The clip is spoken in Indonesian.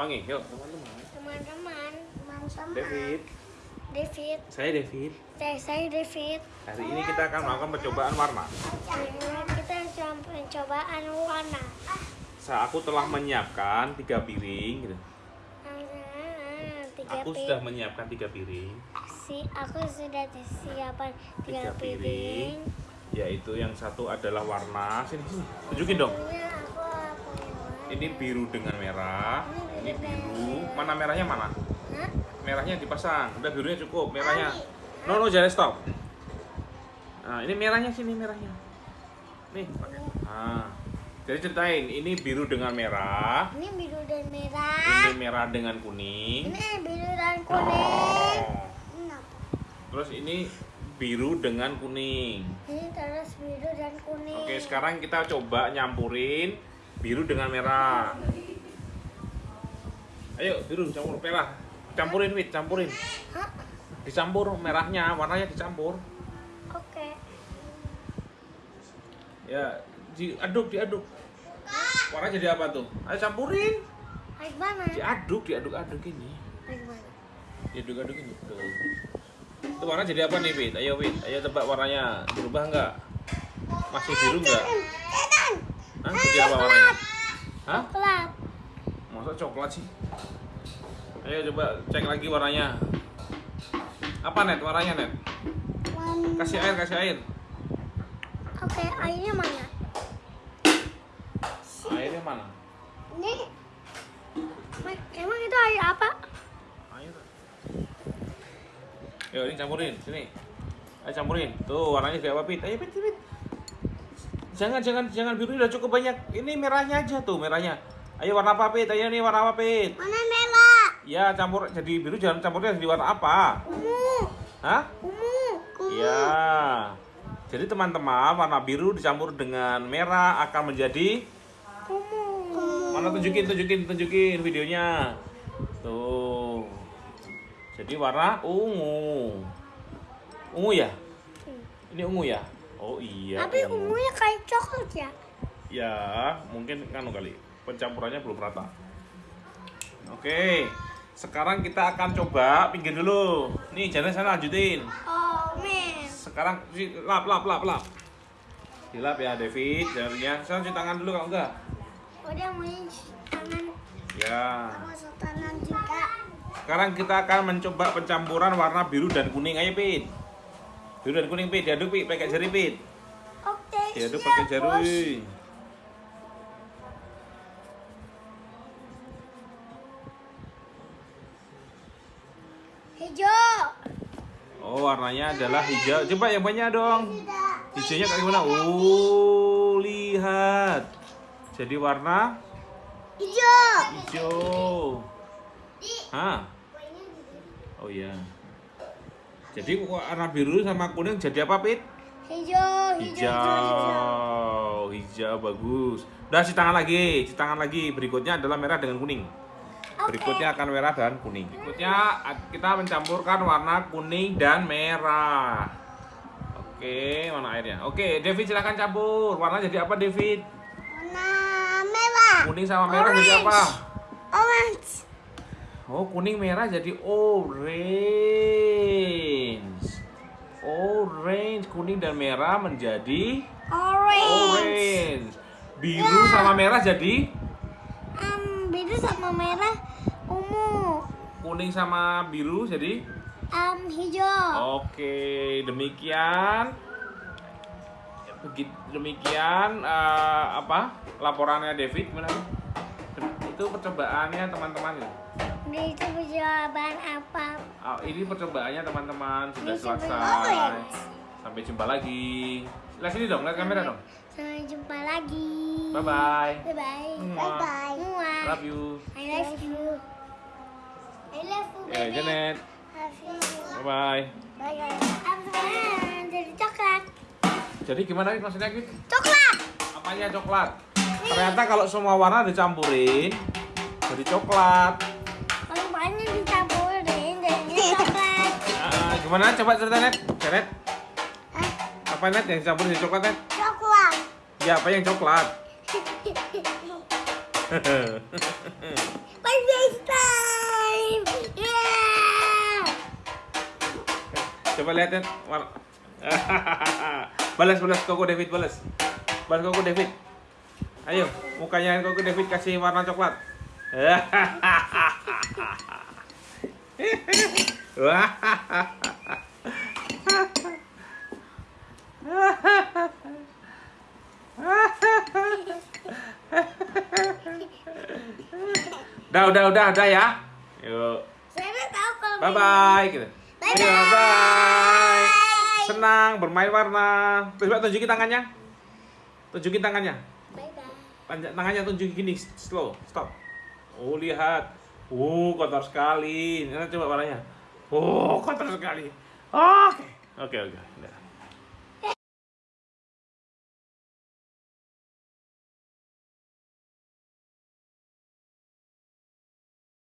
Ulangi, yuk teman-teman. Teman-teman, teman-teman. David, David, saya David. saya saya David. Hari ini kita akan melakukan percobaan warna. Kita coba pencobaan warna. Saya aku telah menyiapkan tiga piring. Gitu. Ah, Tiga Aku piring. sudah menyiapkan tiga piring, Si, aku sudah disiapkan tiga, Tiga piring. piring. yaitu yang satu adalah warna. Sini, sini. Tunjukin dong. Ini biru dengan merah. Ini biru. Mana merahnya mana? Merahnya dipasang. Udah birunya cukup. Merahnya. No, no, jangan stop. Nah, ini merahnya sini merahnya. Nih, pakai. Nah. Jadi ceritain, ini biru dengan merah. Ini biru dan merah. Ini merah dengan kuning. Ini biru dan kuning. Oh. Terus ini biru dengan kuning. Ini terus biru dan kuning. Oke, sekarang kita coba nyampurin biru dengan merah. Ayo, biru campur merah. Campurin, Wit, campurin. Dicampur merahnya, warnanya dicampur. Oke. Ya, diaduk, diaduk. Warna jadi apa tuh? Ayo campurin. Baik mana? Diaduk, diaduk-aduk ini. Baik mana? Diaduk-aduk ini. Tuh. Itu warna jadi apa nih, Wit? Ayo, Wit. Ayo tebak warnanya. Berubah nggak? Masih biru nggak? Hah? Jadi apa warnanya? Hah? Coklat. Masa coklat sih? Ayo coba cek lagi warnanya. Apa net warnanya net? Kasih air, kasih air. Oke, airnya mana? Airnya mana? Ini. Ma- Emang itu air apa? Air. Yuk ini campurin, sini. Ayo campurin. Tuh warnanya kayak apa pit? Ayo pit, pit. Jangan, jangan, jangan biru udah cukup banyak. Ini merahnya aja tuh merahnya. Ayo warna apa pit? Ayo nih warna apa pit? Mana merah? Ya campur jadi biru jangan campurnya jadi warna apa? Ungu. Hah? Ungu. Ya. Jadi teman-teman warna biru dicampur dengan merah akan menjadi Ungu. mana tunjukin tunjukin tunjukin videonya. Tuh. Jadi warna ungu. Ungu ya? Ini ungu ya? Oh iya. Tapi ungunya kayak coklat ya? Ya, mungkin kan kali. Pencampurannya belum rata. Oke. Sekarang kita akan coba pinggir dulu. Nih, jangan sana lanjutin. Oh, men. Sekarang lap lap lap lap. Dilap ya David, jarinya. Saya cuci tangan dulu kalau enggak. Udah mau cuci tangan. Ya. Tangan juga. Sekarang kita akan mencoba pencampuran warna biru dan kuning. Ayo, Pit. Dan kuning, Pit. Diaduk, Pit. Pakai jari, Pit. Oke, Diaduk pakai jari. Hijau. Oh, warnanya adalah hijau. Coba yang banyak dong. Hijaunya kayak gimana? Oh, lihat. Jadi warna Hijau. hijau. Hah? Oh iya. Jadi warna biru sama kuning jadi apa, Pit? Hijau. Hijau. Hijau. Hijau bagus. Udah cuci tangan lagi, cuci tangan lagi. Berikutnya adalah merah dengan kuning. Berikutnya akan merah dan kuning. Berikutnya kita mencampurkan warna kuning dan merah. Oke, mana airnya? Oke, David silahkan campur. Warna jadi apa, David? Warna merah. Kuning sama merah jadi apa? Orange. Oh, kuning merah jadi orange. Orange, kuning dan merah menjadi Orange. orange. Biru sama merah jadi Um, biru sama merah ungu. kuning sama biru jadi Um, hijau. Oke, demikian begitu demikian eh, apa laporannya David gimana? Itu percobaannya teman-teman. Ini itu jawaban apa? Ah, ini percobaannya teman-teman sudah selesai. Sampai jumpa lagi. Lihat sini dong, lihat kamera dong. Sampai jumpa lagi. Bye bye. Bye bye. Mua. bye. Mua. Love you. I love you. I love you. Ya, baby. Janet. Love you. Bye bye. Bye bye. Jadi coklat. Jadi gimana Wid, maksudnya Wid? Coklat. Apanya coklat? Ternyata kalau semua warna dicampurin jadi coklat. Gimana? Coba cerita net. ceret? Apa net yang campur di coklat net? Coklat. Ya apa yang coklat? My FaceTime. Yeah. Coba lihat net. balas balas koko David balas. Balas koko David. Ayo, mukanya koko David kasih warna coklat. Hahaha. Hahaha. Udah, udah, udah, udah ya. Yuk. Saya nggak tahu kalau Bye bye gitu. Bye Ayo, bye. bye. Senang bermain warna. Coba tunjukin tangannya. Tunjukin tangannya. Bye bye. Tangan- Tangannya tunjukin gini, slow, stop. Oh, lihat. Oh, kotor sekali. Ini coba warnanya. Oh, kotor sekali. Oke. Oke, oke. Udah.